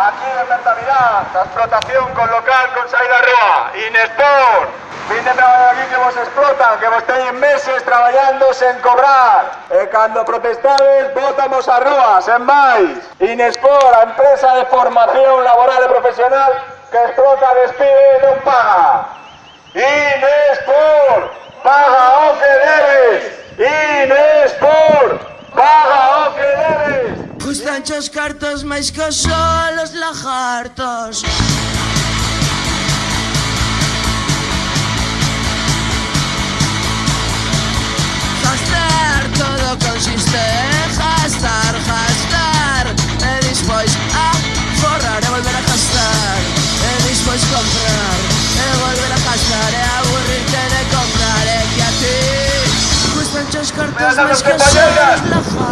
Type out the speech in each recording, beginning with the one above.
Aquí en mentalidad, la explotación con local con saída a rúa, Inesport. Fin de traballo aquí que vos explotan, que vos teñen meses traballando sen cobrar. E cando protestades, votamos a rúa, sen máis. Inesport, a empresa de formación laboral e profesional que explota, despide e non paga. Inesport, paga o que debes. Inesport, paga o que debes. Gustan os cartos máis que os solos lagartos. Gastar todo consiste en gastar, gastar. E despois a forrar e volver a gastar. E despois comprar e volver a gastar E aburrirte de comprar e que a ti. Gustan os cartos máis que os solos lagartos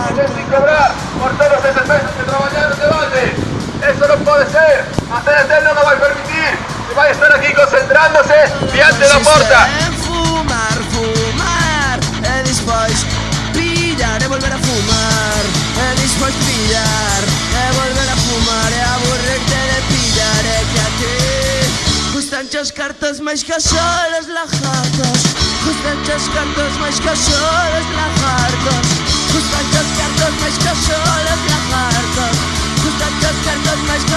puede ser. CNT no lo va a permitir. Y va a estar aquí concentrándose diante de la puerta. Fumar, fumar E despois pillar e volver a fumar E despois pillar e volver a fumar E aburrirte de pillar E que a ti Gustan os cartos máis que os solos lagartos Gustan os cartos máis que lagartos Gustan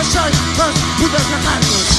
the shine, must put up.